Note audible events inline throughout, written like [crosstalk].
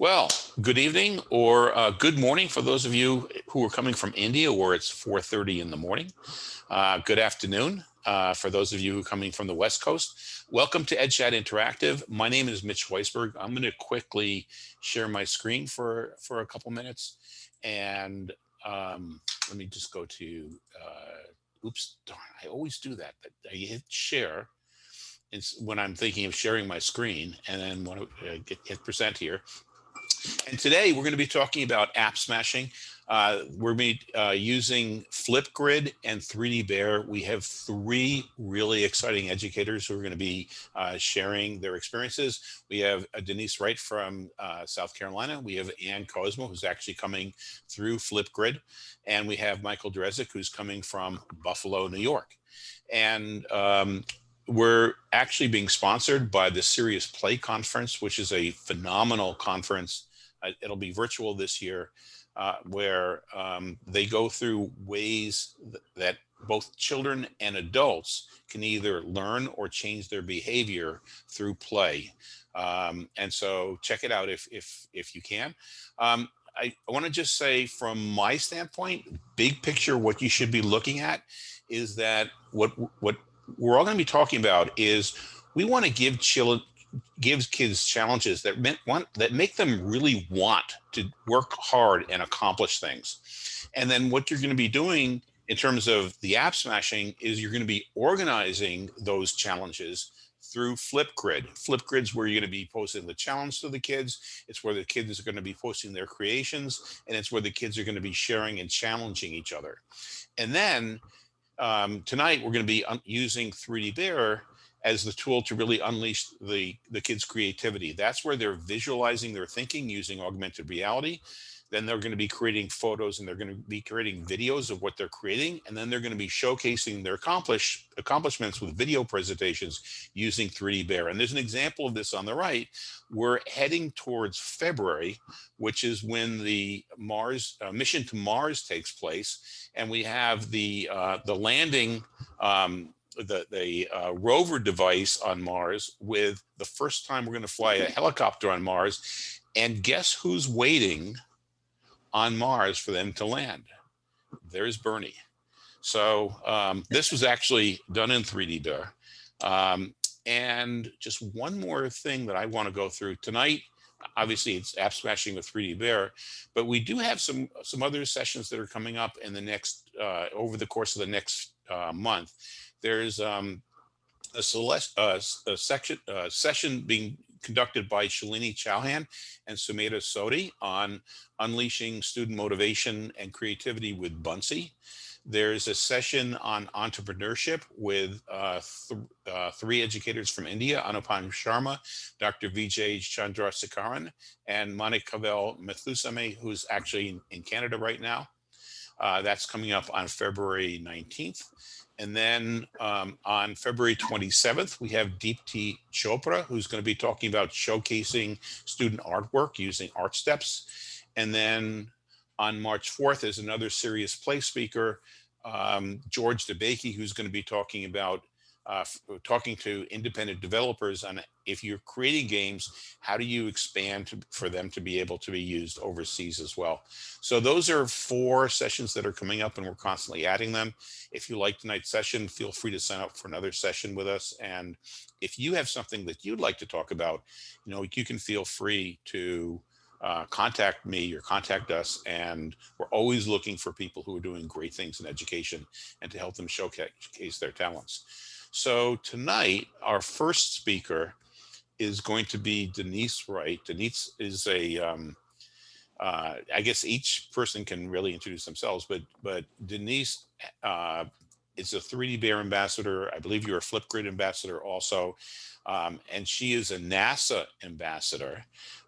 Well, good evening or uh, good morning for those of you who are coming from India where it's 4.30 in the morning. Uh, good afternoon uh, for those of you who are coming from the West Coast. Welcome to EdChat Interactive. My name is Mitch Weisberg. I'm going to quickly share my screen for, for a couple minutes. And um, let me just go to, uh, oops, darn, I always do that. I hit share it's when I'm thinking of sharing my screen and then when I uh, hit present here. And today we're going to be talking about app smashing. Uh, we're be, uh, using Flipgrid and 3D Bear. We have three really exciting educators who are going to be uh, sharing their experiences. We have uh, Denise Wright from uh, South Carolina. We have Ann Kozma, who's actually coming through Flipgrid. And we have Michael Drezek, who's coming from Buffalo, New York. And um, we're actually being sponsored by the Serious Play Conference, which is a phenomenal conference it'll be virtual this year, uh, where um, they go through ways th that both children and adults can either learn or change their behavior through play. Um, and so check it out if, if, if you can. Um, I, I want to just say from my standpoint, big picture, what you should be looking at is that what, what we're all going to be talking about is we want to give children gives kids challenges that meant want that make them really want to work hard and accomplish things. And then what you're going to be doing in terms of the app smashing is you're going to be organizing those challenges through Flipgrid. Flipgrid's where you're going to be posting the challenge to the kids. It's where the kids are going to be posting their creations, and it's where the kids are going to be sharing and challenging each other. And then um, tonight we're going to be using 3D Bear as the tool to really unleash the, the kids' creativity. That's where they're visualizing their thinking using augmented reality. Then they're going to be creating photos and they're going to be creating videos of what they're creating. And then they're going to be showcasing their accomplish, accomplishments with video presentations using 3D Bear. And there's an example of this on the right. We're heading towards February, which is when the Mars uh, mission to Mars takes place. And we have the, uh, the landing um, the, the uh, rover device on Mars with the first time we're going to fly a helicopter on Mars. And guess who's waiting on Mars for them to land? There's Bernie. So um, this was actually done in 3D Bear. Um, and just one more thing that I want to go through tonight. Obviously, it's app smashing with 3D Bear, but we do have some some other sessions that are coming up in the next uh, over the course of the next uh, month. There's um, a, uh, a section, uh, session being conducted by Shalini Chauhan and Sumedha Sodhi on unleashing student motivation and creativity with Buncee. There's a session on entrepreneurship with uh, th uh, three educators from India, Anupam Sharma, Dr. Vijay Chandrasekaran, and Manik Kavel Methusame, who's actually in, in Canada right now. Uh, that's coming up on February 19th. And then um, on February 27th, we have Deepti Chopra, who's going to be talking about showcasing student artwork using art steps. And then on March 4th is another serious play speaker, um, George DeBakey, who's going to be talking about uh, talking to independent developers on if you're creating games, how do you expand to, for them to be able to be used overseas as well? So those are four sessions that are coming up and we're constantly adding them. If you like tonight's session, feel free to sign up for another session with us. And if you have something that you'd like to talk about, you know, you can feel free to uh, contact me or contact us. And we're always looking for people who are doing great things in education and to help them showcase their talents. So tonight, our first speaker is going to be Denise Wright. Denise is a, um, uh, I guess each person can really introduce themselves, but but Denise uh, is a 3D Bear ambassador. I believe you're a Flipgrid ambassador also. Um, and she is a NASA ambassador.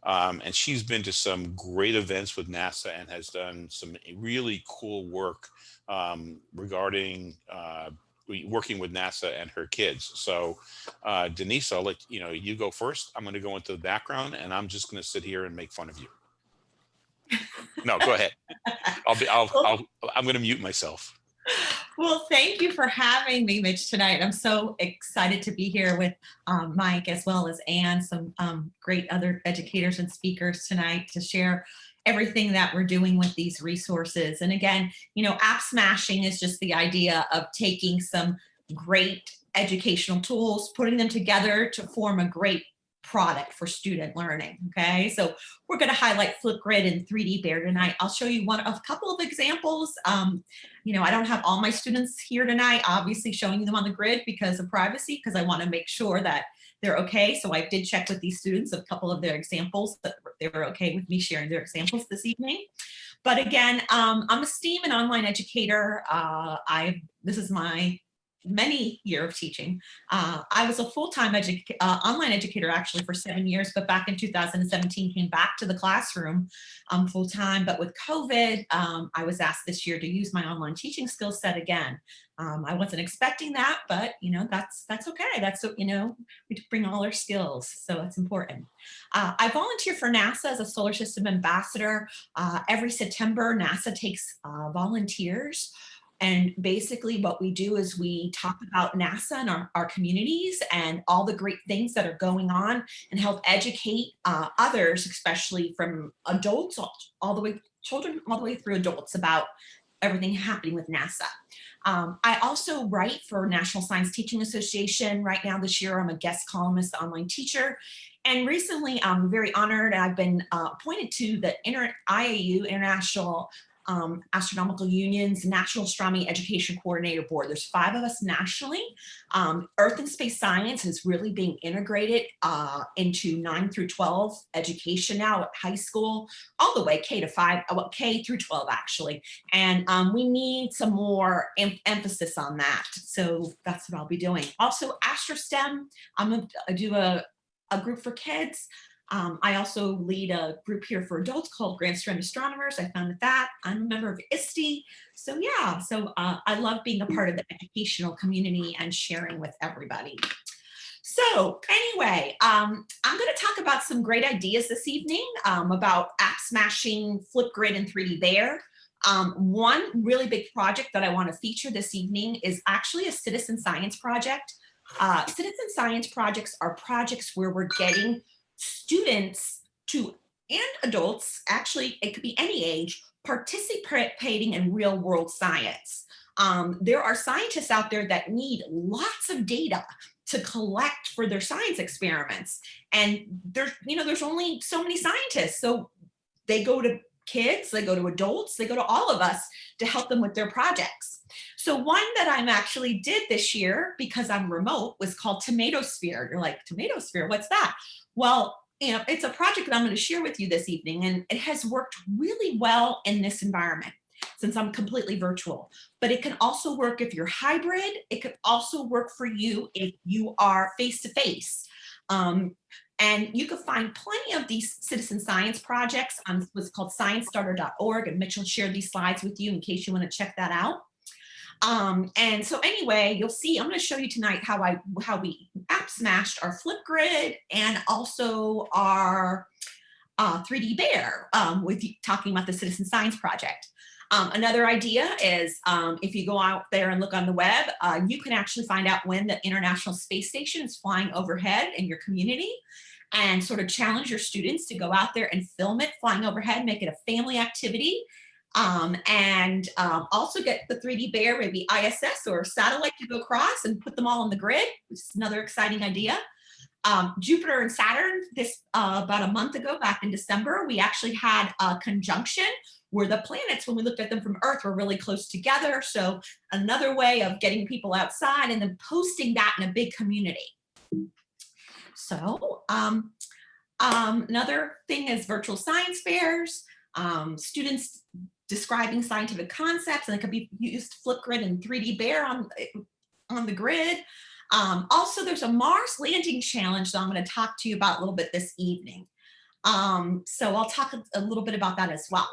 Um, and she's been to some great events with NASA and has done some really cool work um, regarding uh, working with NASA and her kids. So uh, Denise, I'll let you know, you go first. I'm going to go into the background and I'm just going to sit here and make fun of you. No, go ahead. [laughs] I'll be, I'll, I'll, I'm going to mute myself. Well, thank you for having me, Mitch, tonight. I'm so excited to be here with um, Mike as well as Anne, some um, great other educators and speakers tonight to share everything that we're doing with these resources. And again, you know, app smashing is just the idea of taking some great educational tools, putting them together to form a great product for student learning. Okay, so we're going to highlight Flipgrid and 3D Bear tonight. I'll show you one of a couple of examples. Um, you know, I don't have all my students here tonight, obviously showing them on the grid because of privacy, because I want to make sure that they're okay. So I did check with these students a couple of their examples that they were okay with me sharing their examples this evening. But again, um, I'm a STEAM and online educator. Uh, I this is my many year of teaching. Uh, I was a full-time uh, online educator actually for seven years, but back in 2017 came back to the classroom um, full-time. But with COVID, um, I was asked this year to use my online teaching skill set again. Um, I wasn't expecting that, but you know that's that's okay. That's you know we bring all our skills, so it's important. Uh, I volunteer for NASA as a solar system ambassador. Uh, every September, NASA takes uh, volunteers and basically what we do is we talk about NASA and our, our communities and all the great things that are going on and help educate uh, others, especially from adults all, all the way, children all the way through adults about everything happening with NASA. Um, I also write for National Science Teaching Association. Right now this year, I'm a guest columnist, online teacher. And recently, I'm very honored. I've been uh, appointed to the Inter IAU, International um, Astronomical Union's National Astronomy Education Coordinator Board. There's five of us nationally. Um, Earth and space science is really being integrated uh, into 9 through 12 education now at high school, all the way K to 5, uh, well, K through 12 actually. And um, we need some more em emphasis on that. So that's what I'll be doing. Also AstroSTEM, I'm gonna do a, a group for kids. Um, I also lead a group here for adults called Grand Strand Astronomers. I founded that. I'm a member of ISTE. So yeah, so uh, I love being a part of the educational community and sharing with everybody. So anyway, um, I'm going to talk about some great ideas this evening um, about app smashing, Flipgrid, and 3D Bear. Um, one really big project that I want to feature this evening is actually a citizen science project. Uh, citizen science projects are projects where we're getting students to and adults, actually it could be any age, participating in real world science. Um, there are scientists out there that need lots of data to collect for their science experiments. And there's, you know, there's only so many scientists. So they go to kids, they go to adults, they go to all of us to help them with their projects. So one that I'm actually did this year because I'm remote was called Tomato Sphere. You're like, Tomato Sphere, what's that? Well, you know, it's a project that I'm going to share with you this evening, and it has worked really well in this environment since I'm completely virtual. But it can also work if you're hybrid. It could also work for you if you are face-to-face. -face. Um, and you can find plenty of these citizen science projects on what's called sciencestarter.org. And Mitchell shared these slides with you in case you want to check that out. Um, and so anyway, you'll see, I'm going to show you tonight how I how we app smashed our Flipgrid and also our uh, 3D Bear um, with talking about the Citizen Science Project. Um, another idea is um, if you go out there and look on the web, uh, you can actually find out when the International Space Station is flying overhead in your community and sort of challenge your students to go out there and film it flying overhead, make it a family activity um, and um, also get the 3D bear, maybe ISS or satellite to go across and put them all on the grid, which is another exciting idea. Um, Jupiter and Saturn, this uh, about a month ago, back in December, we actually had a conjunction where the planets, when we looked at them from Earth, were really close together. So another way of getting people outside and then posting that in a big community. So um, um, another thing is virtual science fairs. Um, students describing scientific concepts and it could be used Flipgrid and 3D Bear on, on the grid. Um, also, there's a Mars landing challenge that I'm going to talk to you about a little bit this evening. Um, so I'll talk a, a, little bit about that as well.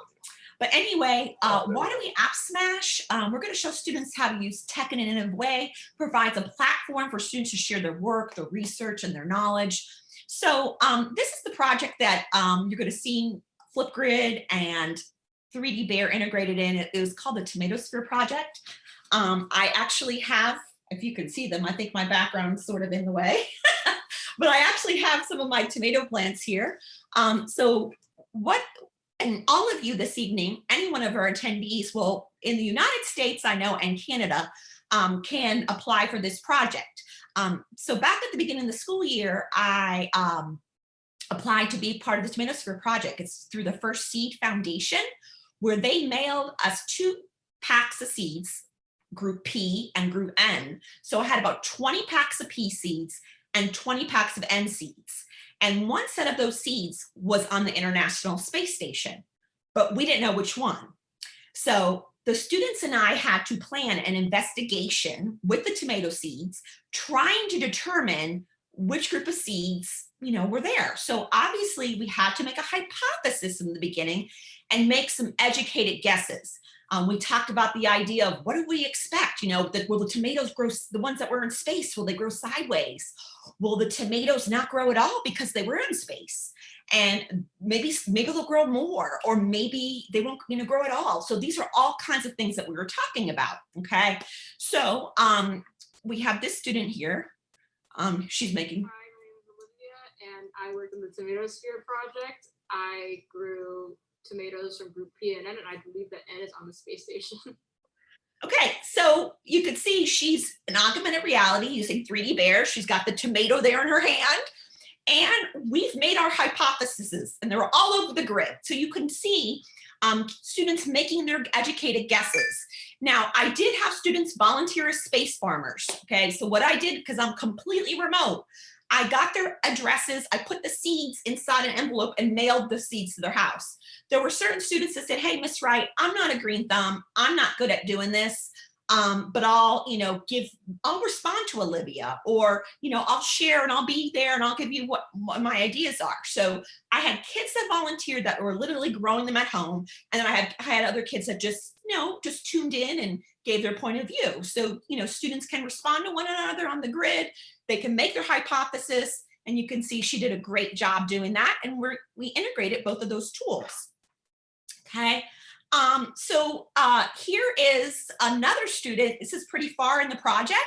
But anyway, uh, why don't we app smash? Um, we're going to show students how to use tech in an innovative way, provides a platform for students to share their work, their research, and their knowledge. So um, this is the project that um, you're going to see Flipgrid and 3D Bear integrated in. It, it was called the Tomato Sphere Project. Um, I actually have, if you can see them, I think my background's sort of in the way. [laughs] but I actually have some of my tomato plants here. Um, so what, and all of you this evening, any one of our attendees will, in the United States, I know, and Canada, um, can apply for this project. Um, so back at the beginning of the school year, I um, applied to be part of the Tomato Sphere project. It's through the First Seed Foundation, where they mailed us two packs of seeds, group P and group N. So I had about 20 packs of P seeds and 20 packs of N seeds. And one set of those seeds was on the International Space Station, but we didn't know which one. So the students and I had to plan an investigation with the tomato seeds, trying to determine which group of seeds you know, were there. So obviously we had to make a hypothesis in the beginning and make some educated guesses. Um, we talked about the idea of what do we expect? You know, that will the tomatoes grow, the ones that were in space, will they grow sideways? Will the tomatoes not grow at all because they were in space? And maybe, maybe they'll grow more, or maybe they won't you know, grow at all. So these are all kinds of things that we were talking about, okay? So um, we have this student here. Um, she's making. Hi, my name is Olivia, and I work in the Tomato Sphere project. I grew tomatoes from group P and N, and I believe that N is on the space station. [laughs] Okay, so you can see she's an augmented reality using 3D bears. She's got the tomato there in her hand. And we've made our hypotheses and they're all over the grid. So you can see um, students making their educated guesses. Now, I did have students volunteer as space farmers. Okay, so what I did, because I'm completely remote, I got their addresses, I put the seeds inside an envelope and mailed the seeds to their house. There were certain students that said, hey, Miss Wright, I'm not a green thumb. I'm not good at doing this. Um, but I'll, you know, give, I'll respond to Olivia or, you know, I'll share and I'll be there and I'll give you what, what my ideas are. So I had kids that volunteered that were literally growing them at home. And then I had, I had other kids that just, you know, just tuned in and gave their point of view. So, you know, students can respond to one another on the grid. They can make their hypothesis and you can see she did a great job doing that. And we're, we integrated both of those tools. Okay. Um, so uh, here is another student. This is pretty far in the project.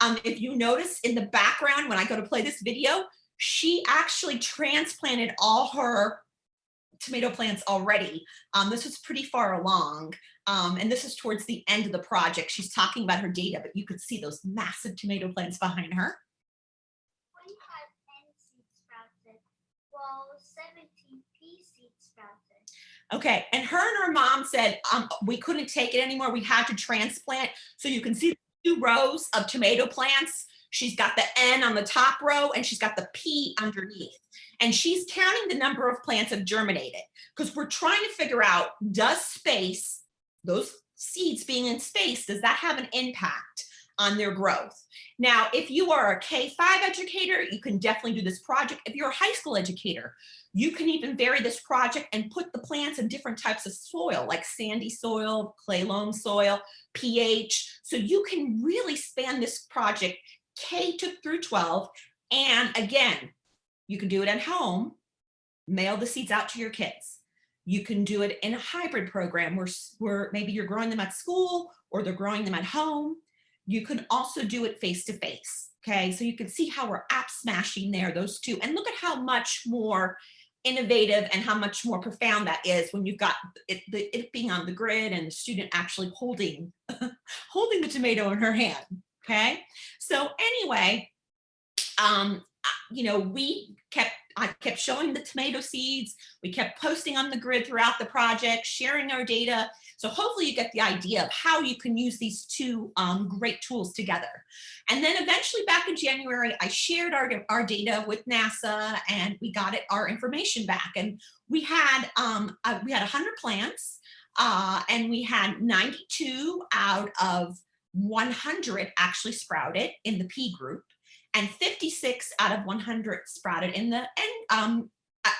Um, if you notice in the background, when I go to play this video, she actually transplanted all her tomato plants already. Um, this was pretty far along. Um, and this is towards the end of the project. She's talking about her data, but you could see those massive tomato plants behind her. 25 N seeds sprouted, while 17 P. Okay, and her and her mom said um, we couldn't take it anymore. We had to transplant. So you can see two rows of tomato plants. She's got the N on the top row and she's got the P underneath. And she's counting the number of plants have germinated because we're trying to figure out, does space, those seeds being in space, does that have an impact on their growth? Now, if you are a K-5 educator, you can definitely do this project. If you're a high school educator, you can even vary this project and put the plants in different types of soil, like sandy soil, clay loam soil, pH. So you can really span this project K to through 12. And again, you can do it at home, mail the seeds out to your kids. You can do it in a hybrid program where, where maybe you're growing them at school or they're growing them at home. You can also do it face to face. Okay, so you can see how we're app smashing there, those two. And look at how much more innovative and how much more profound that is when you've got it, the, it being on the grid and the student actually holding, [laughs] holding the tomato in her hand. Okay, so anyway, um, you know, we kept, I kept showing the tomato seeds. We kept posting on the grid throughout the project, sharing our data. So hopefully you get the idea of how you can use these two um, great tools together. And then eventually back in January, I shared our, our data with NASA and we got it, our information back. And we had, um, uh, we had 100 plants uh, and we had 92 out of 100 actually sprouted in the P group and 56 out of 100 sprouted in the, and um,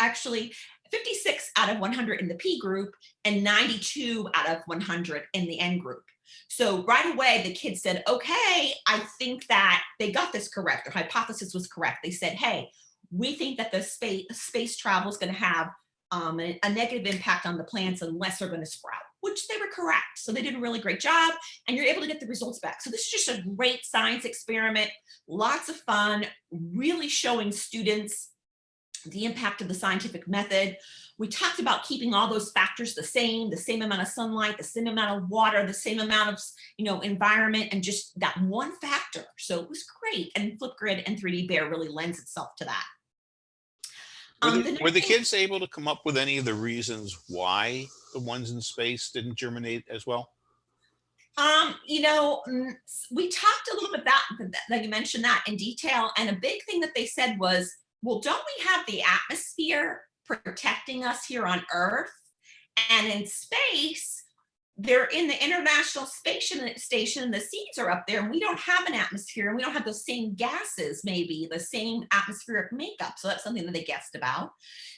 actually 56 out of 100 in the P group and 92 out of 100 in the N group. So right away, the kids said, okay, I think that they got this correct. Their hypothesis was correct. They said, hey, we think that the space, space travel is going to have um, a, a negative impact on the plants unless they're going to sprout. Which they were correct. So they did a really great job and you're able to get the results back. So this is just a great science experiment, lots of fun, really showing students the impact of the scientific method. We talked about keeping all those factors the same, the same amount of sunlight, the same amount of water, the same amount of, you know, environment, and just that one factor. So it was great. And Flipgrid and 3D Bear really lends itself to that. Were Um, the, the were the kids able to come up with any of the reasons why the ones in space didn't germinate as well? Um, you know, we talked a little bit about that you mentioned that in detail. And a big thing that they said was, well, don't we have the atmosphere protecting us here on Earth? And in space, they're in the International Space Station, station, the seeds are up there, and we don't have an atmosphere, and we don't have those same gases, maybe the same atmospheric makeup. So that's something that they guessed about.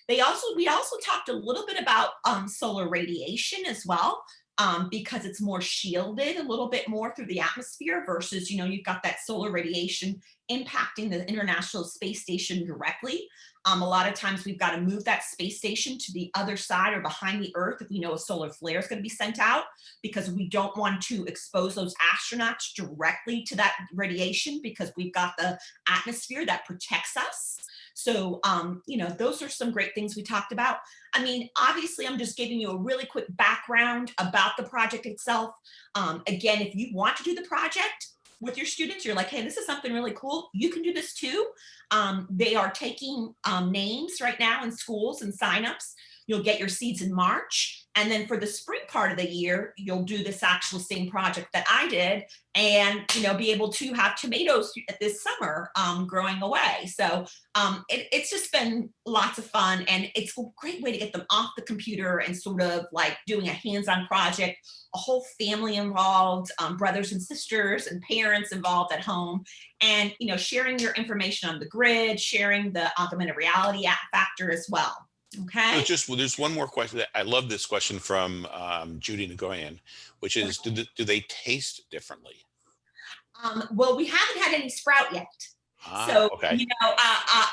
They also, we also talked a little bit about um, solar radiation as well um, because it's more shielded a little bit more through the atmosphere versus, you know, you've got that solar radiation impacting the International Space Station directly. Um, a lot of times we've got to move that space station to the other side or behind the Earth if we know a solar flare is going to be sent out because we don't want to expose those astronauts directly to that radiation because we've got the atmosphere that protects us. So, um, you know, those are some great things we talked about. I mean, obviously, I'm just giving you a really quick background about the project itself. Um, again, if you want to do the project with your students, you're like, hey, this is something really cool. You can do this too. Um, they are taking um, names right now in schools and signups. You'll get your seeds in March. And then for the spring part of the year, you'll do this actual same project that I did and, you know, be able to have tomatoes this summer um, growing away. So um, it, it's just been lots of fun and it's a great way to get them off the computer and sort of like doing a hands-on project, a whole family involved, um, brothers and sisters and parents involved at home and, you know, sharing your information on the grid, sharing the augmented reality app factor as well. Okay. There's just, well, there's one more question. that I love this question from um, Judy Nagoyan, which is, do, the- do they taste differently? Um, well, we haven't had any sprout yet. Ah, So, okay. you know, uh, uh,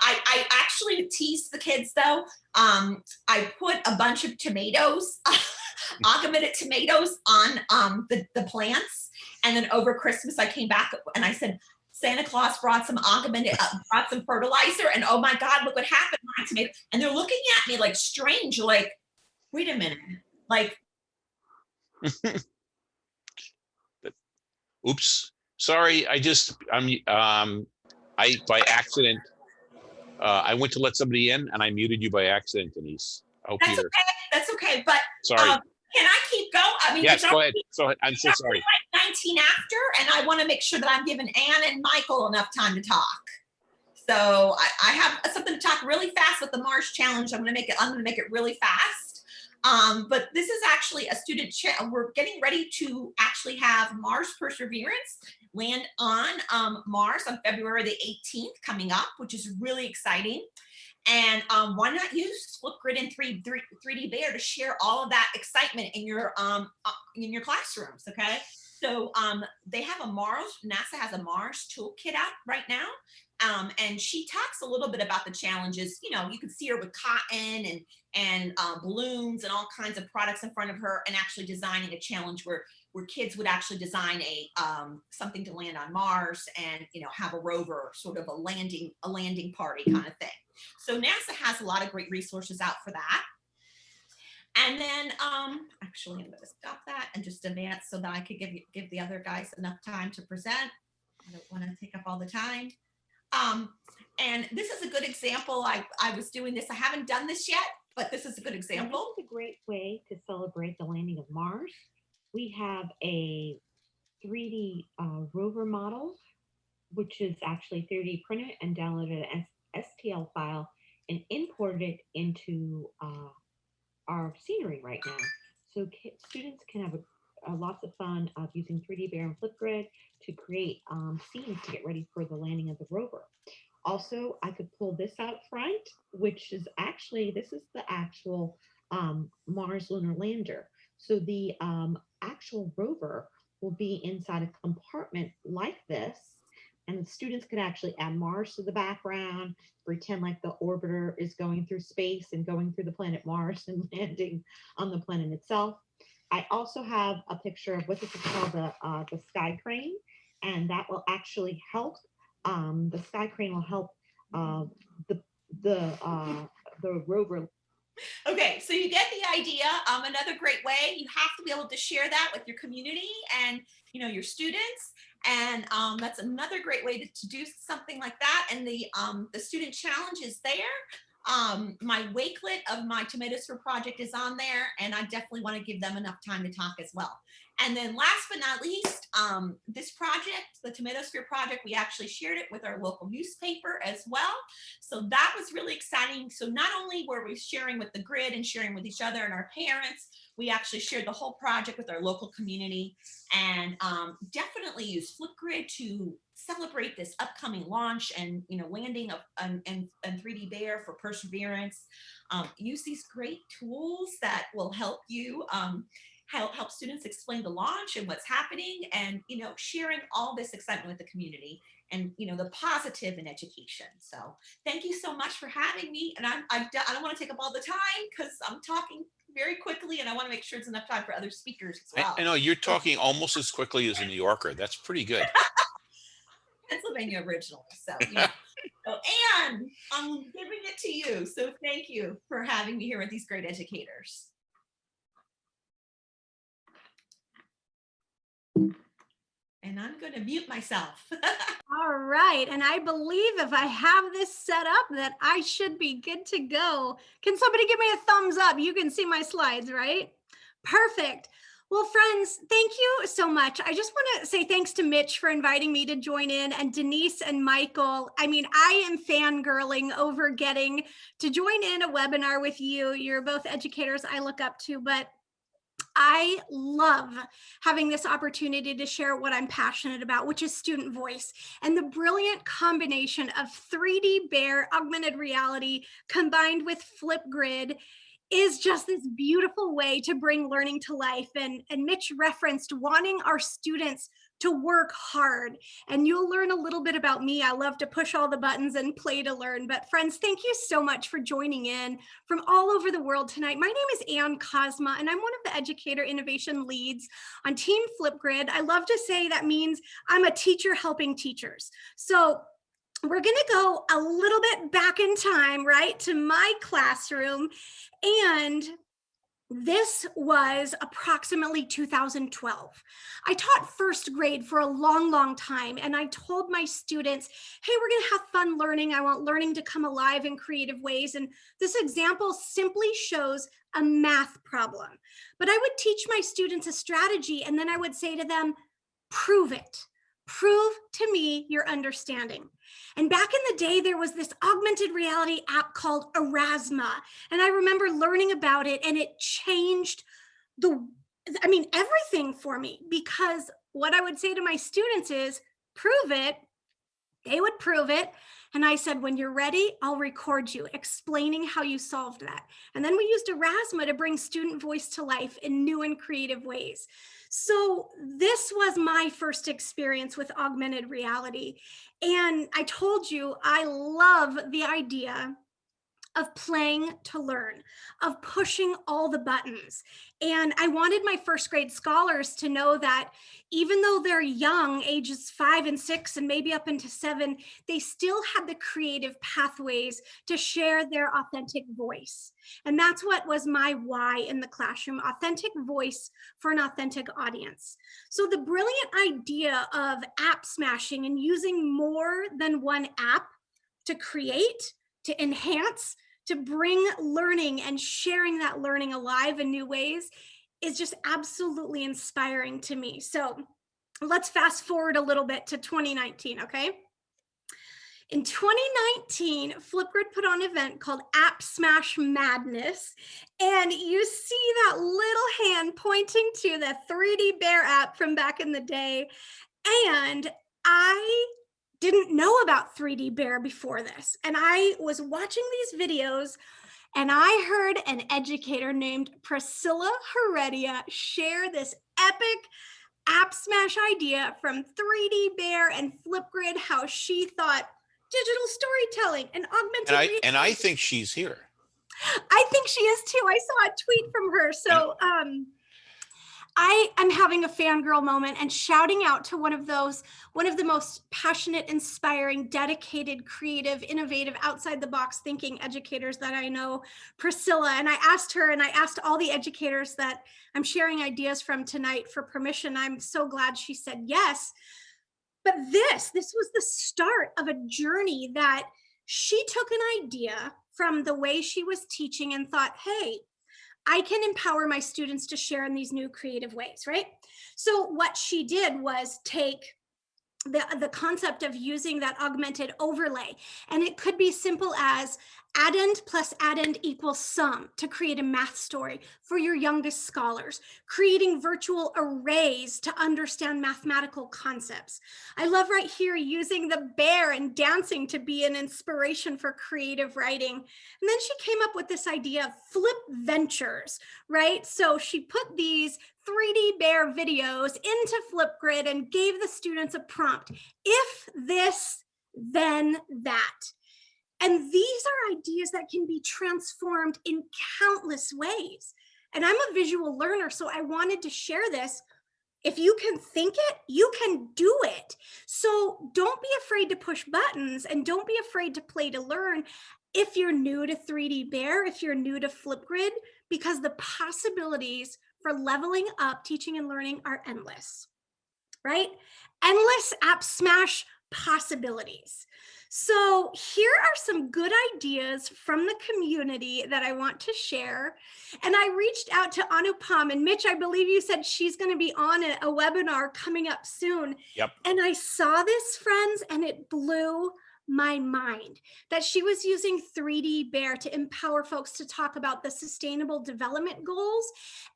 I, I actually teased the kids though. Um, I put a bunch of tomatoes, [laughs] augmented tomatoes on um, the, the plants. And then over Christmas, I came back and I said, Santa Claus brought some augmented, uh, brought some fertilizer and oh my God, look what happened my tomato. And they're looking at me like strange, like, wait a minute, like, [laughs] Oops, sorry, I just, I'm, um, I, by accident, uh, I went to let somebody in and I muted you by accident, Denise. Hope that's you're, okay, that's okay. But sorry. um, can I keep going? I mean, Yes, go ahead. Go ahead. I'm so sorry. 19 after, and I want to make sure that I'm giving Anne and Michael enough time to talk. So I, I have something to talk really fast with the Mars challenge. I'm going to make it. I'm going to make it really fast. Um, but this is actually a student. We're getting ready to actually have Mars Perseverance land on um, Mars on February the 18th coming up, which is really exciting. And um, why not use Flipgrid and 3, 3, 3D Bear to share all of that excitement in your um, uh, in your classrooms, okay? So um, they have a Mars, NASA has a Mars toolkit out right now. Um, and she talks a little bit about the challenges. You know, you can see her with cotton and and uh, balloons and all kinds of products in front of her and actually designing a challenge where where kids would actually design a um, something to land on Mars and you know have a rover sort of a landing a landing party kind of thing. So NASA has a lot of great resources out for that. And then um, actually I'm going to stop that and just advance so that I could give you give the other guys enough time to present. I don't want to take up all the time. Um, and this is a good example. I, I was doing this. I haven't done this yet, but this is a good example. Is a great way to celebrate the landing of Mars. We have a 3D uh, rover model, which is actually 3D printed and downloaded an STL file and imported it into uh, our scenery right now. So students can have a, a lots of fun of using 3D Bear and Flipgrid to create um, scenes to get ready for the landing of the rover. Also, I could pull this out front, which is actually, this is the actual um, Mars lunar lander. So the um, actual rover will be inside a compartment like this. And the students could actually add Mars to the background, pretend like the orbiter is going through space and going through the planet Mars [laughs] and landing on the planet itself. I also have a picture of what this is called the, uh, the sky crane. And that will actually help, um, the sky crane will help, uh, the, the, uh, the rover Okay, so you get the idea. Um, another great way, you have to be able to share that with your community and you know your students. And um, that's another great way to, to do something like that. And the um, the student challenge is there. Um, my Wakelet of my Tomatosphere Project is on there, and I definitely want to give them enough time to talk as well. And then last but not least, um, this project, the Tomatosphere project, we actually shared it with our local newspaper as well. So that was really exciting. So not only were we sharing with the grid and sharing with each other and our parents, we actually shared the whole project with our local community and um, definitely use Flipgrid to celebrate this upcoming launch and you know landing of and, and, and 3D Bear for perseverance. Um, use these great tools that will help you um, help help students explain the launch and what's happening and you know sharing all this excitement with the community and you know the positive in education so thank you so much for having me and i'm i, I don't want to take up all the time because i'm talking very quickly and i want to make sure it's enough time for other speakers as well I, I know you're talking almost as quickly as a New Yorker. That's pretty good. [laughs] pennsylvania originally so yeah. [laughs] Oh, so and i'm giving it to you so thank you for having me here with these great educators and I'm going to mute myself. [laughs] All right. And I believe if I have this set up that I should be good to go. Can somebody give me a thumbs up? You can see my slides, right? Perfect. Well, friends, thank you so much. I just want to say thanks to Mitch for inviting me to join in and Denise and Michael. I mean, I am fangirling over getting to join in a webinar with you. You're both educators I look up to, but I love having this opportunity to share what I'm passionate about, which is student voice and the brilliant combination of 3D Bear augmented reality combined with Flipgrid is just this beautiful way to bring learning to life. And, and Mitch referenced wanting our students to work hard. And you'll learn a little bit about me. I love to push all the buttons and play to learn. But friends, thank you so much for joining in from all over the world tonight. My name is Ann Kozma, and I'm one of the educator innovation leads on Team Flipgrid. I love to say that means I'm a teacher helping teachers. So we're going to go a little bit back in time, right, to my classroom. And this was approximately 2012. I taught first grade for a long, long time, and I told my students, hey, we're gonna have fun learning. I want learning to come alive in creative ways. And this example simply shows a math problem. But I would teach my students a strategy, and then I would say to them, prove it. Prove to me your understanding. And back in the day, there was this augmented reality app called Aurasma. And I remember learning about it and it changed the, I mean, everything for me because what I would say to my students is prove it. They would prove it. And I said, when you're ready, I'll record you explaining how you solved that. And then we used Aurasma to bring student voice to life in new and creative ways. So this was my first experience with augmented reality. And I told you, I love the idea of playing to learn, of pushing all the buttons. And I wanted my first grade scholars to know that even though they're young, ages five and six, and maybe up into seven, they still had the creative pathways to share their authentic voice. And that's what was my why in the classroom, authentic voice for an authentic audience. So the brilliant idea of app smashing and using more than one app to create to enhance, to bring learning and sharing that learning alive in new ways is just absolutely inspiring to me. So let's fast forward a little bit to 2019, okay? In 2019, Flipgrid put on an event called App Smash Madness. And you see that little hand pointing to the 3D Bear app from back in the day. And I didn't know about 3D Bear before this. And I was watching these videos and I heard an educator named Priscilla Heredia share this epic app smash idea from 3D Bear and Flipgrid, how she thought digital storytelling and augmented And I, and I think she's here. I think she is too. I saw a tweet from her. So um, I am having a fangirl moment and shouting out to one of those, one of the most passionate, inspiring, dedicated, creative, innovative, outside the box thinking educators that I know, Priscilla. And I asked her and I asked all the educators that I'm sharing ideas from tonight for permission. I'm so glad she said yes. But this, this was the start of a journey that she took an idea from the way she was teaching and thought, hey, I can empower my students to share in these new creative ways, right? So what she did was take the, the concept of using that augmented overlay. And it could be simple as addend plus addend equals sum to create a math story for your youngest scholars, creating virtual arrays to understand mathematical concepts. I love right here using the bear and dancing to be an inspiration for creative writing. And then she came up with this idea of flip ventures, right? So she put these 3D bear videos into Flipgrid and gave the students a prompt. If this, then that. And these are ideas that can be transformed in countless ways. And I'm a visual learner, so I wanted to share this. If you can think it, you can do it. So don't be afraid to push buttons and don't be afraid to play to learn. If you're new to 3D Bear, if you're new to Flipgrid, because the possibilities for leveling up teaching and learning are endless, right? Endless app smash possibilities. So here are some good ideas from the community that I want to share. And I reached out to Anupam and Mitch, I believe you said she's going to be on a, a webinar coming up soon. Yep. And I saw this, friends, and it blew my mind that she was using 3D Bear to empower folks to talk about the sustainable development goals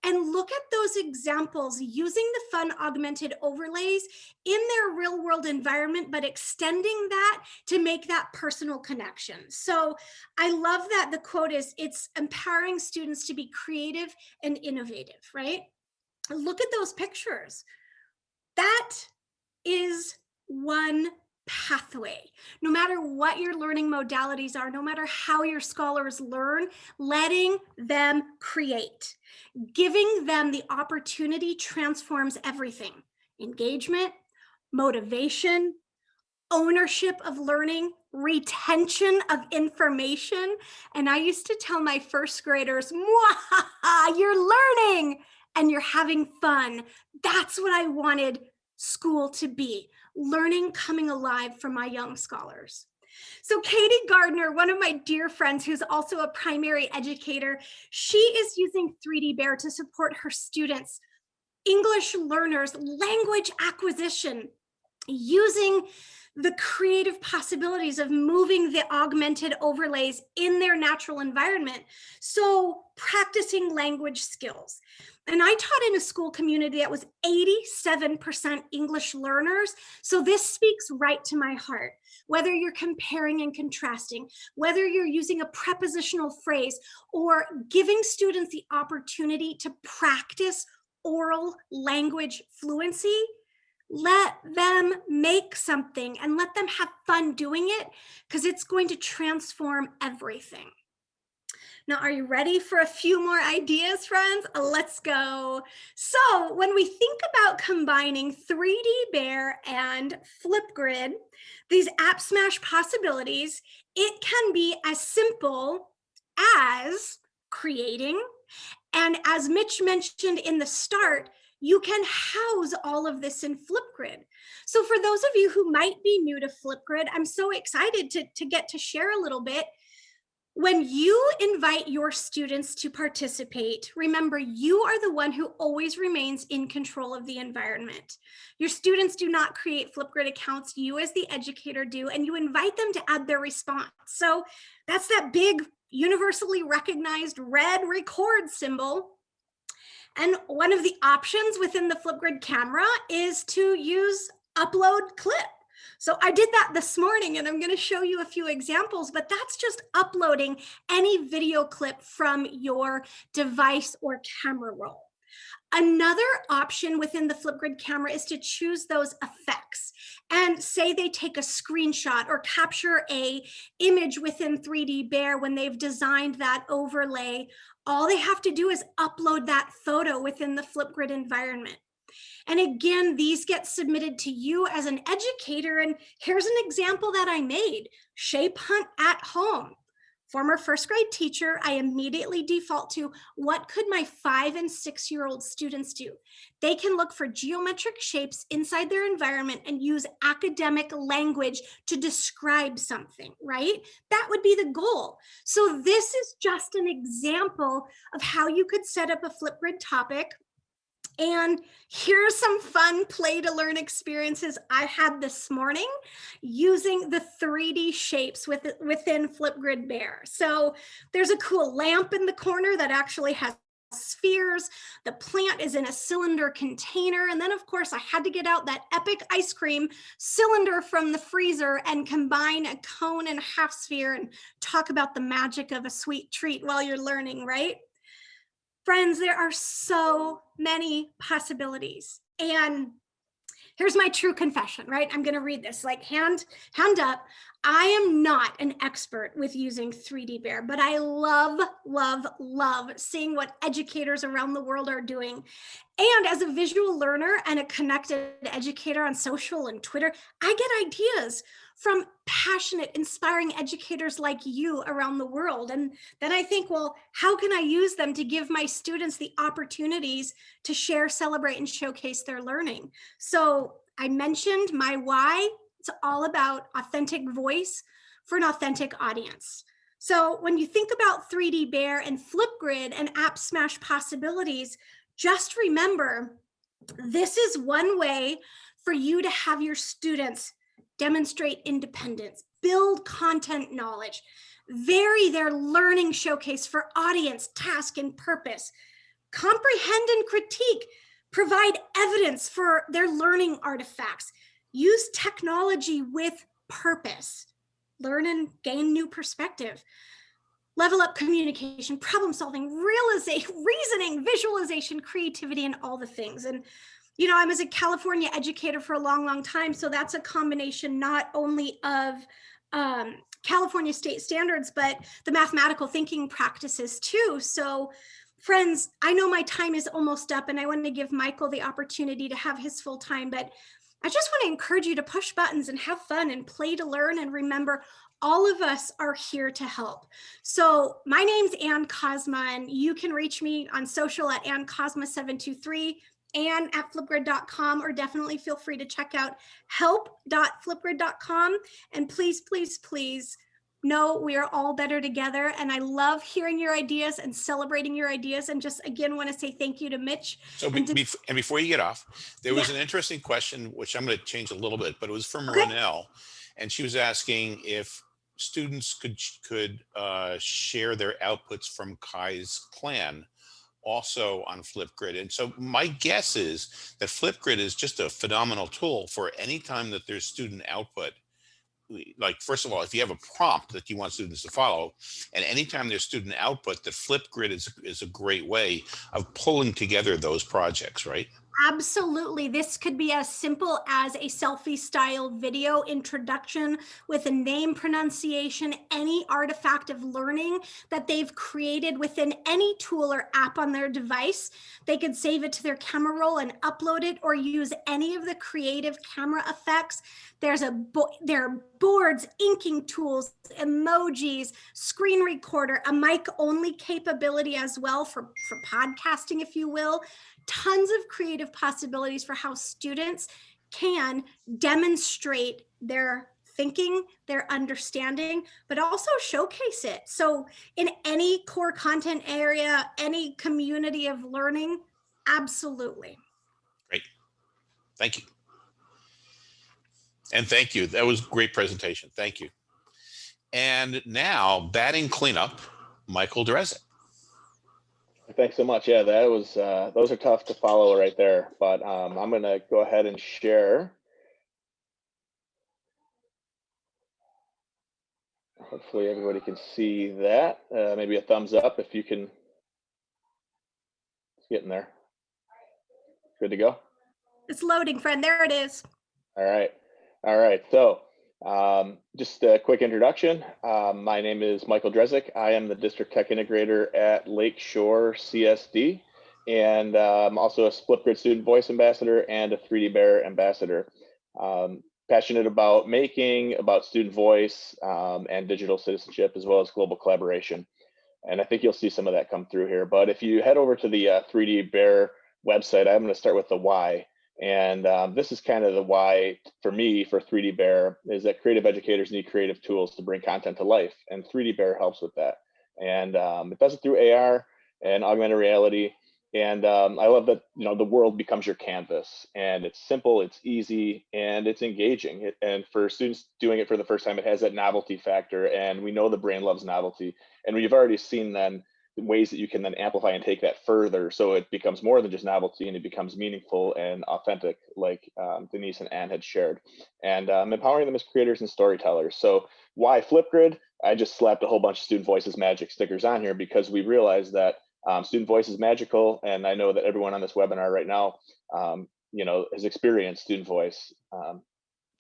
and look at those examples using the fun augmented overlays in their real world environment, but extending that to make that personal connection. So I love that the quote is it's empowering students to be creative and innovative, right? Look at those pictures. That is one pathway. No matter what your learning modalities are, no matter how your scholars learn, letting them create, giving them the opportunity transforms everything. Engagement, motivation, ownership of learning, retention of information. And I used to tell my first graders, you're learning and you're having fun. That's what I wanted school to be learning coming alive from my young scholars. So Katie Gardner, one of my dear friends who's also a primary educator, she is using 3D Bear to support her students, English learners, language acquisition, using the creative possibilities of moving the augmented overlays in their natural environment. So practicing language skills. And I taught in a school community that was 87% English learners. So this speaks right to my heart. Whether you're comparing and contrasting, whether you're using a prepositional phrase or giving students the opportunity to practice oral language fluency, let them make something and let them have fun doing it because it's going to transform everything. Now, are you ready for a few more ideas, friends? Let's go. So when we think about combining 3D Bear and Flipgrid, these App Smash possibilities, it can be as simple as creating. And as Mitch mentioned in the start, you can house all of this in Flipgrid. So for those of you who might be new to Flipgrid, I'm so excited to, to get to share a little bit when you invite your students to participate, remember you are the one who always remains in control of the environment. Your students do not create Flipgrid accounts, you as the educator do, and you invite them to add their response. So that's that big universally recognized red record symbol. And one of the options within the Flipgrid camera is to use upload clip. So I did that this morning and I'm going to show you a few examples, but that's just uploading any video clip from your device or camera roll. Another option within the Flipgrid camera is to choose those effects. and say they take a screenshot or capture a image within 3D Bear when they've designed that overlay, all they have to do is upload that photo within the Flipgrid environment. And again, these get submitted to you as an educator. And here's an example that I made, shape hunt at home. Former first grade teacher, I immediately default to what could my five and six year old students do? They can look for geometric shapes inside their environment and use academic language to describe something, right? That would be the goal. So this is just an example of how you could set up a Flipgrid topic and here's some fun play to learn experiences I had this morning using the 3D shapes with, within Flipgrid Bear. So there's a cool lamp in the corner that actually has spheres. The plant is in a cylinder container. And then of course I had to get out that epic ice cream cylinder from the freezer and combine a cone and a half sphere and talk about the magic of a sweet treat while you're learning, right? Friends, there are so many possibilities. And here's my true confession, right? I'm going to read this like hand, hand up. I am not an expert with using 3D Bear, but I love, love, love seeing what educators around the world are doing. And as a visual learner and a connected educator on social and Twitter, I get ideas from passionate, inspiring educators like you around the world. And then I think, well, how can I use them to give my students the opportunities to share, celebrate, and showcase their learning? So I mentioned my why. It's all about authentic voice for an authentic audience. So when you think about 3D Bear and Flipgrid and App Smash possibilities, just remember, this is one way for you to have your students demonstrate independence, build content knowledge, vary their learning showcase for audience, task, and purpose, comprehend and critique, provide evidence for their learning artifacts, use technology with purpose, learn and gain new perspective, level up communication, problem solving, realization, [laughs] reasoning, visualization, creativity, and all the things. And you know, I was a California educator for a long, long time. So that's a combination not only of um, California state standards, but the mathematical thinking practices too. So friends, I know my time is almost up and I want to give Michael the opportunity to have his full time, but I just want to encourage you to push buttons and have fun and play to learn and remember all of us are here to help. So my name's Ann Kozma and you can reach me on social at Ann Kozma 723 and at flipgrid.com or definitely feel free to check out help.flipgrid.com and please please please know we are all better together and i love hearing your ideas and celebrating your ideas and just again want to say thank you to mitch So, be- And to- and before you get off, there was Yeah. an interesting question, which I'm going to change a little bit, but it was from Okay. Renell. And she was asking if students could, could uh, share their outputs from Kai's Clan also on Flipgrid. And so my guess is that Flipgrid is just a phenomenal tool for any time that there's student output. Like, first of all, if you have a prompt that you want students to follow, and anytime there's student output, that Flipgrid is, is a great way of pulling together those projects, right? Absolutely. This could be as simple as a selfie style video introduction with a name pronunciation, any artifact of learning that they've created within any tool or app on their device. They could save it to their camera roll and upload it or use any of the creative camera effects. There's a bo- there are boards, inking tools, emojis, screen recorder, a mic only capability as well for, for podcasting, if you will tons of creative possibilities for how students can demonstrate their thinking, their understanding, but also showcase it. So in any core content area, any community of learning, absolutely. Great. Thank you. And thank you. That was great presentation. Thank you. And now batting cleanup, Michael Drezek. Thanks so much. Yeah, that was uh, those are tough to follow right there, but um, I'm gonna go ahead and share. Hopefully everybody can see that. Uh, maybe a thumbs up if you can. It's getting there. Good to go. It's loading, friend. There it is. All right. All right, so um, just a quick introduction. Um, my name is Michael Drezek. I am the District Tech Integrator at Lakeshore CSD, and I'm also a Flipgrid Student Voice Ambassador and a 3D Bear Ambassador. Um, passionate about making, about student voice, um, and digital citizenship, as well as global collaboration. And I think you'll see some of that come through here. But if you head over to the uh, 3D Bear website, I'm going to start with the why. And um, this is kind of the why for me for 3D Bear is that creative educators need creative tools to bring content to life. And 3D Bear helps with that. And um, it does it through AR and augmented reality. And um, I love that, you know, the world becomes your canvas and it's simple, it's easy, and it's engaging. And for students doing it for the first time, it has that novelty factor. And we know the brain loves novelty. And we've already seen then ways that you can then amplify and take that further so it becomes more than just novelty and it becomes meaningful and authentic like um, denise and anne had shared. And um, empowering them as creators and storytellers. So why flipgrid? I just slapped a whole bunch of student voices magic stickers on here because we realized that um, student voice is magical and i know that everyone on this webinar right now um, you know has experienced student voice um,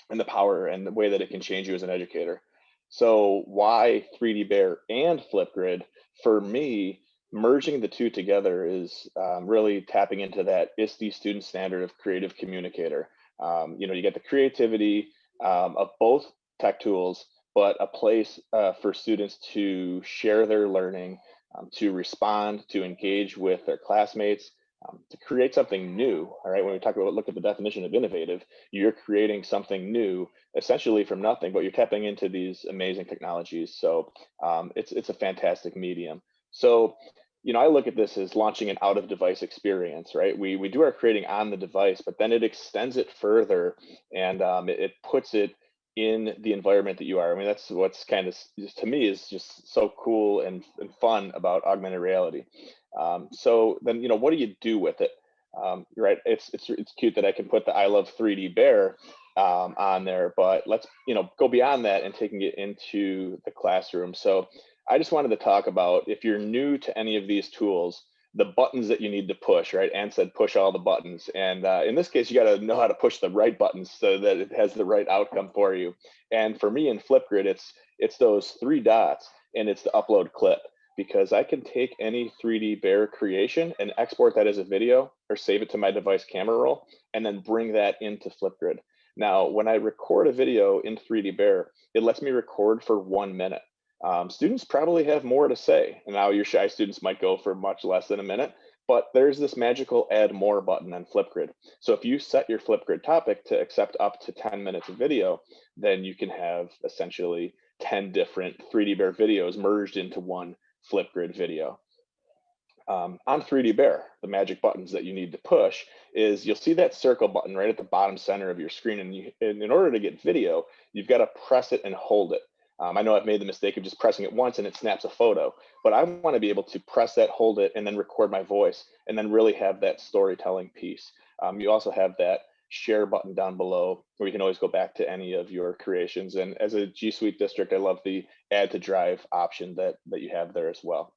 and the power and the way that it can change you as an educator. So why 3d bear and flipgrid for me, merging the two together is um, really tapping into that ISTE student standard of creative communicator. Um, you know, you get the creativity um, of both tech tools, but a place uh, for students to share their learning, um, to respond, to engage with their classmates, um, to create something new. All right, when we talk about look at the definition of innovative, you're creating something new, essentially from nothing, but you're tapping into these amazing technologies. So um, it's it's a fantastic medium. So you know, I look at this as launching an out of device experience, right? We we do our creating on the device, but then it extends it further and um, it, it puts it in the environment that you are. I mean, that's what's kind of just to me is just so cool and, and fun about augmented reality. Um, so then, you know, what do you do with it? Um, right. It's, it's, it's cute that I can put the I love 3D bear um, on there, but let's, you know, go beyond that and taking it into the classroom. So I just wanted to talk about if you're new to any of these tools, the buttons that you need to push, right? Anne said push all the buttons. And uh, in this case, you got to know how to push the right buttons so that it has the right outcome for you. And for me in Flipgrid, it's it's those three dots and it's the upload clip because I can take any 3D bear creation and export that as a video or save it to my device camera roll and then bring that into Flipgrid. Now, when I record a video in 3D bear, it lets me record for one minute. Um, students probably have more to say. And now your shy students might go for much less than a minute, but there's this magical add more button on Flipgrid. So if you set your Flipgrid topic to accept up to 10 minutes of video, then you can have essentially 10 different 3D Bear videos merged into one Flipgrid video. Um, on 3D Bear, the magic buttons that you need to push is you'll see that circle button right at the bottom center of your screen. And, you, and in order to get video, you've got to press it and hold it. Um, I know I've made the mistake of just pressing it once and it snaps a photo, but I want to be able to press that, hold it, and then record my voice, and then really have that storytelling piece. Um, you also have that share button down below where you can always go back to any of your creations. And as a G Suite district, I love the add to drive option that, that you have there as well.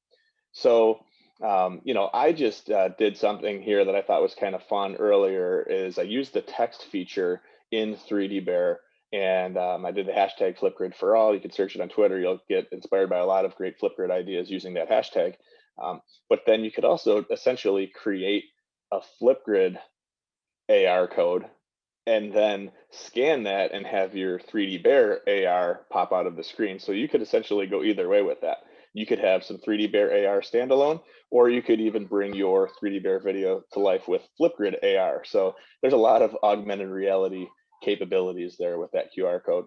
So, um, you know, I just uh, did something here that I thought was kind of fun earlier is I used the text feature in 3D Bear and um, I did the hashtag Flipgrid for all. You can search it on Twitter. You'll get inspired by a lot of great Flipgrid ideas using that hashtag. Um, but then you could also essentially create a Flipgrid AR code and then scan that and have your 3D Bear AR pop out of the screen. So you could essentially go either way with that. You could have some 3D Bear AR standalone, or you could even bring your 3D Bear video to life with Flipgrid AR. So there's a lot of augmented reality capabilities there with that QR code.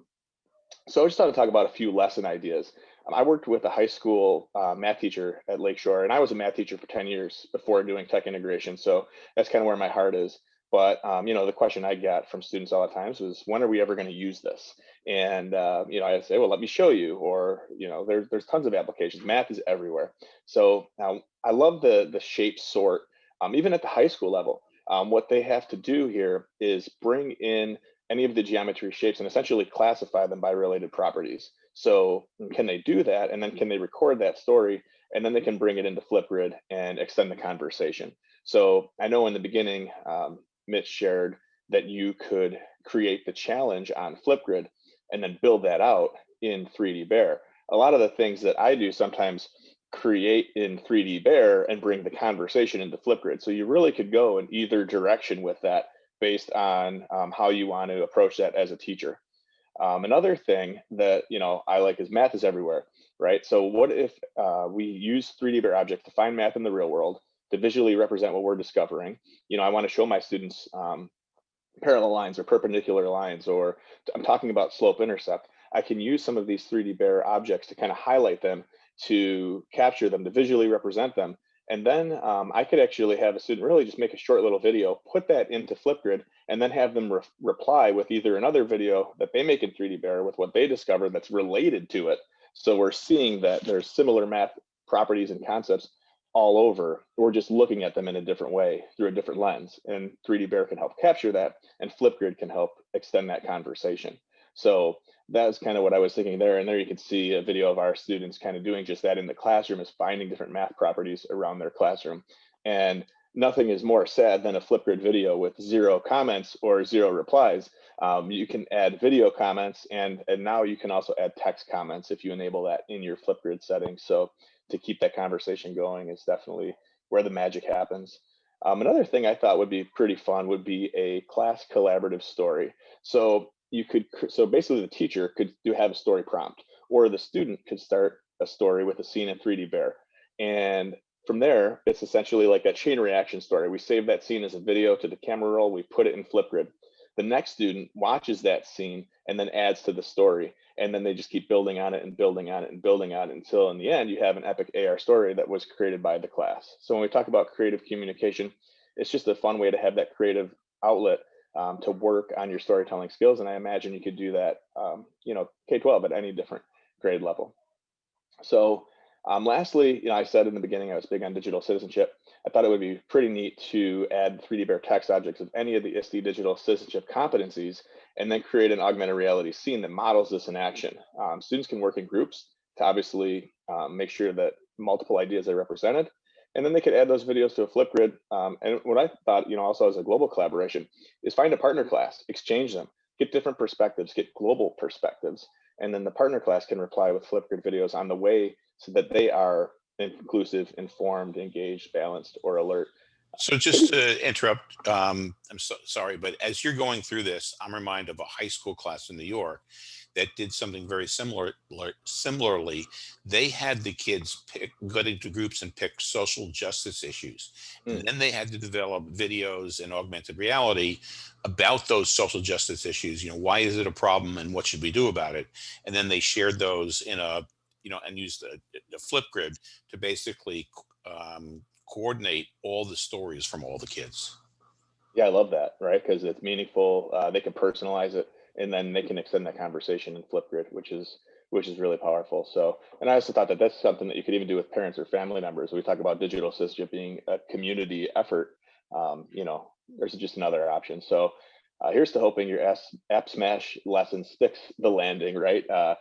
So I just thought to talk about a few lesson ideas. Um, I worked with a high school uh, math teacher at Lakeshore, and I was a math teacher for 10 years before doing tech integration. So that's kind of where my heart is. But um, you know, the question I got from students all the times was, when are we ever going to use this? And uh, you know, I say, well, let me show you. Or you know, there's there's tons of applications. Math is everywhere. So now I love the the shape sort, um, even at the high school level. Um, what they have to do here is bring in any of the geometry shapes and essentially classify them by related properties. So can they do that? And then can they record that story? And then they can bring it into Flipgrid and extend the conversation. So I know in the beginning, um, Mitch shared that you could create the challenge on Flipgrid and then build that out in 3D Bear. A lot of the things that I do sometimes create in 3D Bear and bring the conversation into Flipgrid. So you really could go in either direction with that based on um, how you want to approach that as a teacher. Um, another thing that you know I like is math is everywhere, right? So what if uh, we use 3D Bear objects to find math in the real world to visually represent what we're discovering? You know, I want to show my students um, parallel lines or perpendicular lines, or I'm talking about slope intercept. I can use some of these 3D Bear objects to kind of highlight them, to capture them, to visually represent them, and then um, I could actually have a student really just make a short little video, put that into Flipgrid, and then have them re reply with either another video that they make in 3D Bear with what they discovered that's related to it. So we're seeing that there's similar math properties and concepts all over. We're just looking at them in a different way through a different lens. And 3D Bear can help capture that, and Flipgrid can help extend that conversation. So that's kind of what I was thinking there. And there you can see a video of our students kind of doing just that in the classroom is finding different math properties around their classroom. And nothing is more sad than a Flipgrid video with zero comments or zero replies. Um, you can add video comments and, and now you can also add text comments if you enable that in your Flipgrid settings. So to keep that conversation going is definitely where the magic happens. Um, another thing I thought would be pretty fun would be a class collaborative story. So you could so basically the teacher could do have a story prompt or the student could start a story with a scene in 3d bear and from there it's essentially like a chain reaction story we save that scene as a video to the camera roll we put it in flipgrid the next student watches that scene and then adds to the story and then they just keep building on it and building on it and building on it until in the end you have an epic ar story that was created by the class so when we talk about creative communication it's just a fun way to have that creative outlet um, to work on your storytelling skills. And I imagine you could do that, um, you know, K-12 at any different grade level. So um, lastly, you know, I said in the beginning, I was big on digital citizenship. I thought it would be pretty neat to add 3D Bear text objects of any of the ISTE digital citizenship competencies and then create an augmented reality scene that models this in action. Um, students can work in groups to obviously um, make sure that multiple ideas are represented and then they could add those videos to a Flipgrid. Um, and what I thought, you know, also as a global collaboration is find a partner class, exchange them, get different perspectives, get global perspectives. And then the partner class can reply with Flipgrid videos on the way so that they are inclusive, informed, engaged, balanced, or alert. So just to interrupt, um, I'm so sorry, but as you're going through this, I'm reminded of a high school class in New York that did something very similar. Similarly, they had the kids pick, get into groups and pick social justice issues. Mm. And then they had to develop videos and augmented reality about those social justice issues. You know, why is it a problem and what should we do about it? And then they shared those in a, you know, and used the, the Flipgrid to basically um, coordinate all the stories from all the kids. Yeah, I love that, right? Because it's meaningful. Uh, they can personalize it and then they can extend that conversation in Flipgrid, which is which is really powerful. So, and I also thought that that's something that you could even do with parents or family members. We talk about digital citizenship being a community effort. Um, you know, there's just another option. So, uh, here's to hoping your app smash lesson sticks the landing, right? Uh,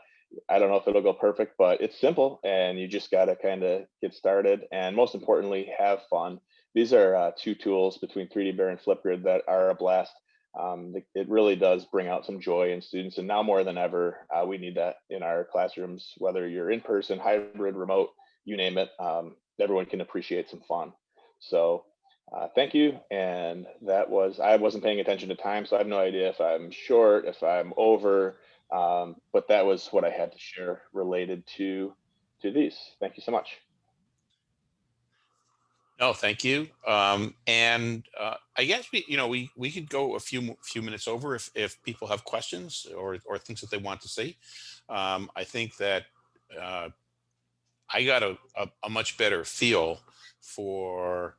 I don't know if it'll go perfect, but it's simple and you just got to kind of get started. And most importantly, have fun. These are uh, two tools between 3D Bear and Flipgrid that are a blast um, it really does bring out some joy in students. And now more than ever, uh, we need that in our classrooms, whether you're in person, hybrid, remote, you name it, um, everyone can appreciate some fun. So uh, thank you. And that was, I wasn't paying attention to time, so I have no idea if I'm short, if I'm over, um, but that was what I had to share related to, to these. Thank you so much. No, thank you. Um, and uh, I guess we, you know, we we could go a few few minutes over if if people have questions or or things that they want to see. Um, I think that uh, I got a, a, a much better feel for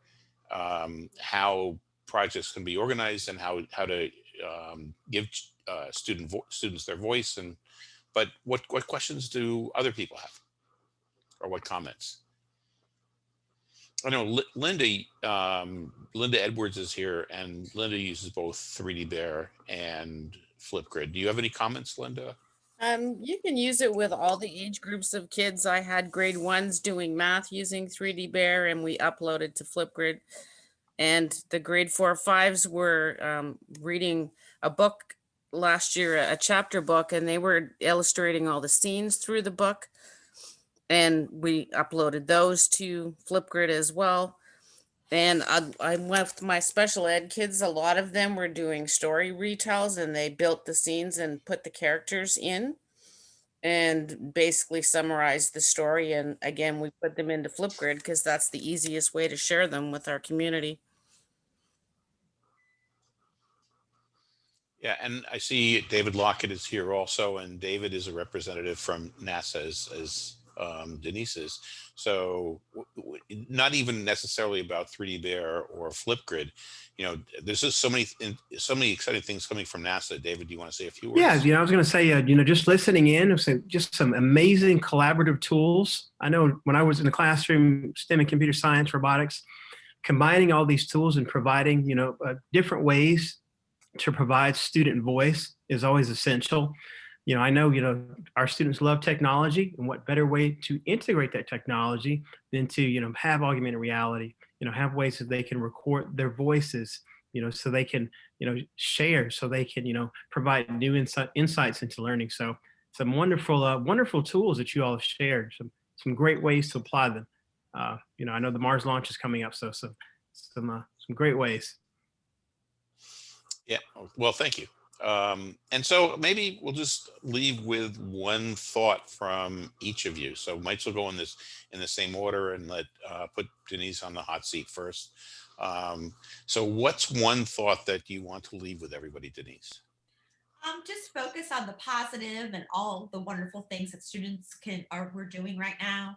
um, how projects can be organized and how how to um, give uh, student students their voice and but what what questions do other people have or what comments? I know Linda, um, Linda Edwards is here and Linda uses both 3D Bear and Flipgrid. Do you have any comments, Linda? Um, you can use it with all the age groups of kids. I had grade ones doing math using 3D Bear and we uploaded to Flipgrid. And the grade four fives were um, reading a book last year a chapter book and they were illustrating all the scenes through the book. And we uploaded those to Flipgrid as well. And I, I with my special ed kids. A lot of them were doing story retells and they built the scenes and put the characters in and basically summarized the story. And again, we put them into Flipgrid because that's the easiest way to share them with our community. Yeah, and I see David Lockett is here also, and David is a representative from NASA as, as um, Denise is. So not even necessarily about 3D Bear or Flipgrid. You know, there's just so many, so many exciting things coming from NASA. David, do you want to say a few words? Yeah, you know, I was going to say, uh, you know, just listening in, just some amazing collaborative tools. I know when I was in the classroom, STEM and computer science, robotics, combining all these tools and providing, you know, uh, different ways to provide student voice is always essential. You know, I know, you know, our students love technology and what better way to integrate that technology than to, you know, have augmented reality, you know, have ways that they can record their voices, you know, so they can, you know, share, so they can, you know, provide new insight, insights into learning. So some wonderful, uh, wonderful tools that you all have shared, some, some great ways to apply them. Uh, you know, I know the Mars launch is coming up, so some, some, uh, some great ways. Yeah, well, thank you. Um, and so maybe we'll just leave with one thought from each of you. So might as well go in this in the same order and let uh, put Denise on the hot seat first. Um, so what's one thought that you want to leave with everybody, Denise? Um, just focus on the positive and all the wonderful things that students can are we're doing right now.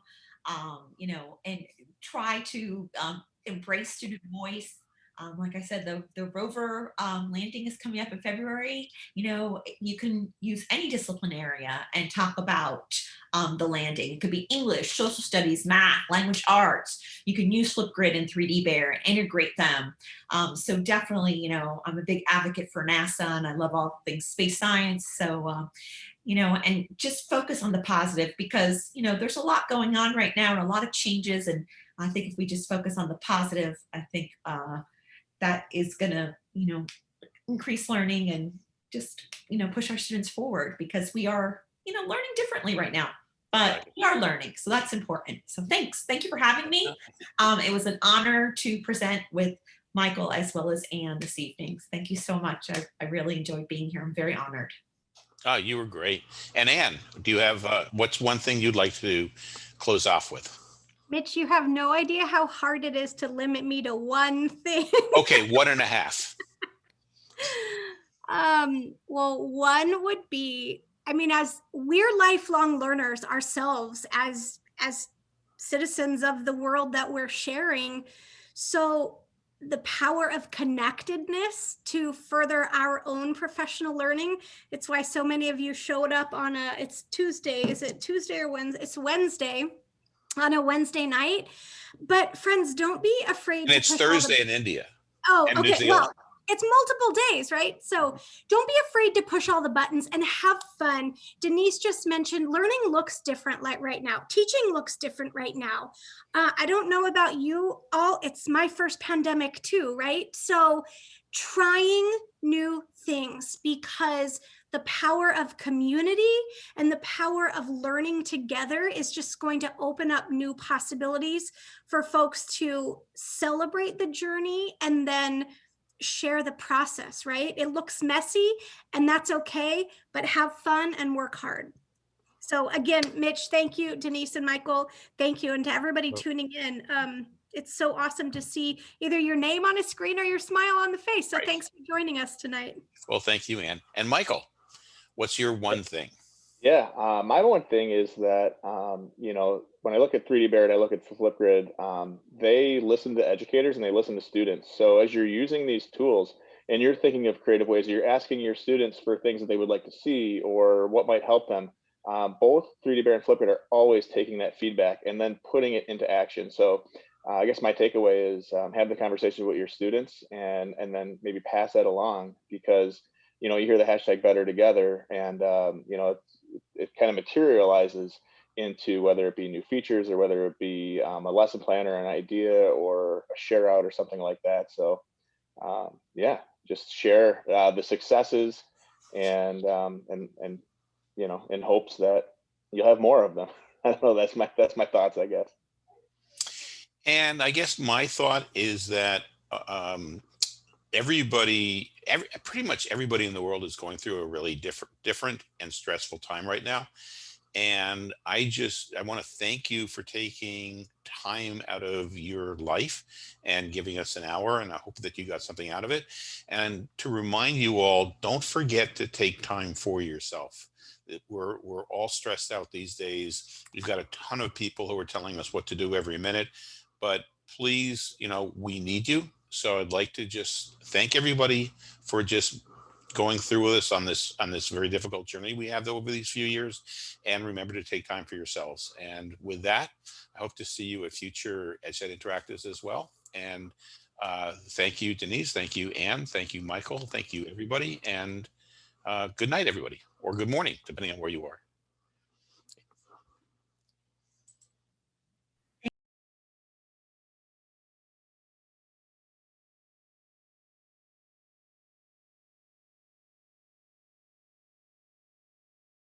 Um, you know, and try to um, embrace student voice. Um, like I said, the the rover um, landing is coming up in February. You know, you can use any discipline area and talk about um, the landing. It could be English, social studies, math, language arts. You can use Flipgrid and 3D Bear and integrate them. Um, so definitely, you know, I'm a big advocate for NASA and I love all things space science. So, uh, you know, and just focus on the positive because, you know, there's a lot going on right now and a lot of changes. And I think if we just focus on the positive, I think uh, that is going to, you know, increase learning and just, you know, push our students forward because we are, you know, learning differently right now but we are learning, so that's important. So thanks, thank you for having me. Um, it was an honor to present with Michael as well as Anne this evening. Thank you so much. I, I really enjoyed being here. I'm very honored. Oh, you were great. And Anne, do you have, uh, what's one thing you'd like to close off with? Mitch, you have no idea how hard it is to limit me to one thing. Okay, one and a half. [laughs] um, well, one would be, I mean, as we're lifelong learners ourselves as as citizens of the world that we're sharing. So the power of connectedness to further our own professional learning. It's why so many of you showed up on a it's Tuesday. Is it Tuesday or Wednesday? It's Wednesday on a Wednesday night. But friends, don't be afraid. And to it's Thursday in India. Oh, and okay. Well, it's multiple days, right? So don't be afraid to push all the buttons and have fun. Denise just mentioned learning looks different like right now. Teaching looks different right now. Uh, I don't know about you all. It's my first pandemic too, right? So trying new things because the power of community and the power of learning together is just going to open up new possibilities for folks to celebrate the journey and then share the process, right? It looks messy and that's okay, but have fun and work hard. So again, Mitch, thank you, Denise and Michael, thank you. And to everybody tuning in, um, it's so awesome to see either your name on a screen or your smile on the face. So Right. thanks for joining us tonight. Well, thank you, Anne. And Michael, what's your one thing? Yeah, uh, my one thing is that um, you know when I look at 3D Bear and I look at Flipgrid, um, they listen to educators and they listen to students. So as you're using these tools and you're thinking of creative ways, you're asking your students for things that they would like to see or what might help them. Um, both 3D Bear and Flipgrid are always taking that feedback and then putting it into action. So uh, I guess my takeaway is um, have the conversation with your students and and then maybe pass that along because you know you hear the hashtag better together and um, you know it's it kind of materializes into whether it be new features or whether it be um, a lesson plan or an idea or a share out or something like that. So um, yeah, just share uh, the successes and um, and and you know, in hopes that you'll have more of them. [laughs] I don't know. That's my that's my thoughts, I guess. And I guess my thought is that uh, um, everybody, every, pretty much everybody in the world is going through a really different, different and stressful time right now. And I just, I want to thank you for taking time out of your life and giving us an hour. And I hope that you got something out of it. And to remind you all, don't forget to take time for yourself. We're, we're all stressed out these days. We've got a ton of people who are telling us what to do every minute but please, you know, we need you. So I'd like to just thank everybody for just going through with us on this on this very difficult journey we have over these few years. And remember to take time for yourselves. And with that, I hope to see you at future EdChat Interactives as well. And uh, thank you, Denise. Thank you, Anne. Thank you, Michael. Thank you, everybody. And uh, good night, everybody, or good morning, depending on where you are.